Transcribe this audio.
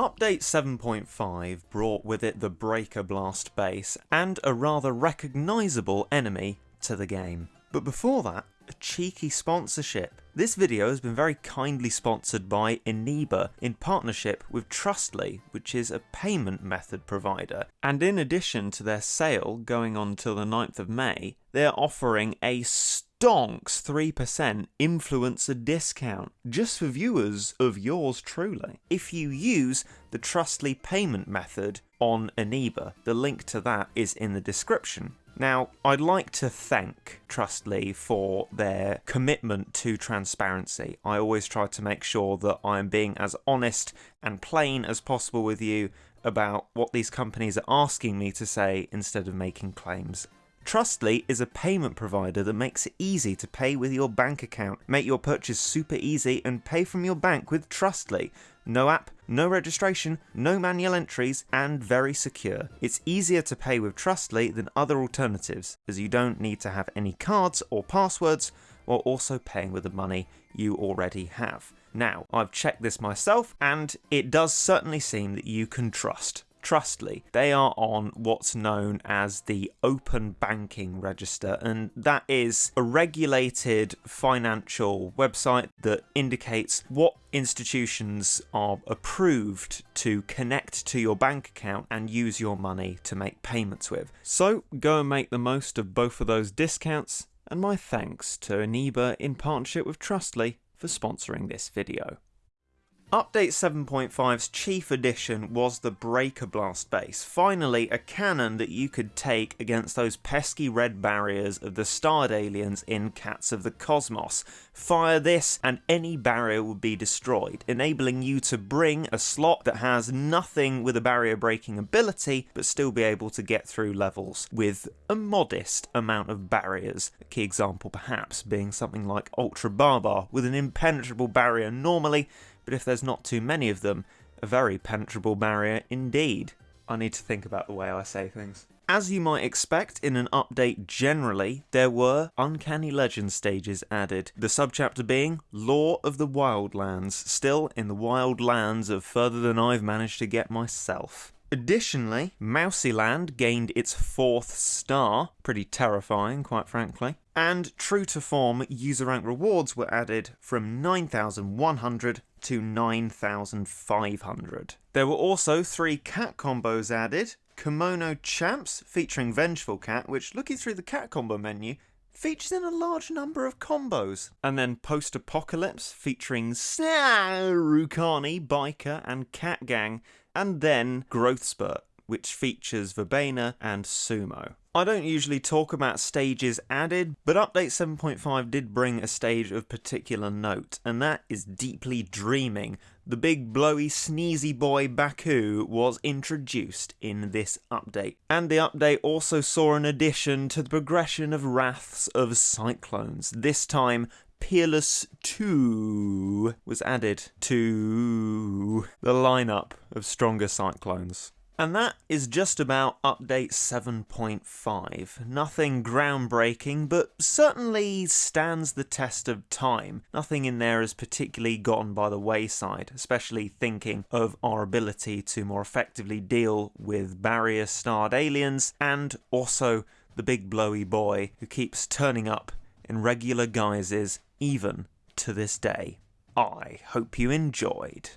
Update 7.5 brought with it the Breaker Blast base and a rather recognisable enemy to the game. But before that, a cheeky sponsorship. This video has been very kindly sponsored by Eneba in partnership with Trustly, which is a payment method provider. And in addition to their sale going on till the 9th of May, they're offering a stonks 3% influencer discount just for viewers of yours truly. If you use the Trustly payment method on Eneba, the link to that is in the description. Now, I'd like to thank Trustly for their commitment to transparency. I always try to make sure that I'm being as honest and plain as possible with you about what these companies are asking me to say instead of making claims Trustly is a payment provider that makes it easy to pay with your bank account. Make your purchase super easy and pay from your bank with Trustly. No app, no registration, no manual entries, and very secure. It's easier to pay with Trustly than other alternatives, as you don't need to have any cards or passwords, while also paying with the money you already have. Now, I've checked this myself, and it does certainly seem that you can trust Trustly. They are on what's known as the Open Banking Register, and that is a regulated financial website that indicates what institutions are approved to connect to your bank account and use your money to make payments with. So go and make the most of both of those discounts, and my thanks to Eneba in partnership with Trustly for sponsoring this video. Update 7.5's chief addition was the Breaker Blast base, finally a cannon that you could take against those pesky red barriers of the starred aliens in Cats of the Cosmos. Fire this and any barrier would be destroyed, enabling you to bring a slot that has nothing with a barrier breaking ability but still be able to get through levels with a modest amount of barriers. A key example perhaps being something like Ultra Barbar with an impenetrable barrier normally but if there's not too many of them, a very penetrable barrier indeed. I need to think about the way I say things. As you might expect in an update generally, there were Uncanny Legend stages added, the subchapter being Law of the Wildlands, still in the wild lands of further than I've managed to get myself. Additionally, Mousyland gained its fourth star, pretty terrifying quite frankly, and true to form, user rank rewards were added from 9,100 to 9,500. There were also three cat combos added, Kimono Champs featuring Vengeful Cat, which looking through the cat combo menu features in a large number of combos. And then Post Apocalypse featuring Sarukani, Biker, and Cat Gang, and then Growth Spurt, which features Verbena and Sumo. I don't usually talk about stages added, but Update 7.5 did bring a stage of particular note, and that is Deeply Dreaming. The big blowy sneezy boy Baku was introduced in this update. And the update also saw an addition to the progression of Wraths of Cyclones. This time, Peerless 2 was added to the lineup of stronger cyclones. And that is just about update 7.5. Nothing groundbreaking, but certainly stands the test of time. Nothing in there has particularly gone by the wayside, especially thinking of our ability to more effectively deal with barrier starred aliens and also the big blowy boy who keeps turning up in regular guises even to this day. I hope you enjoyed.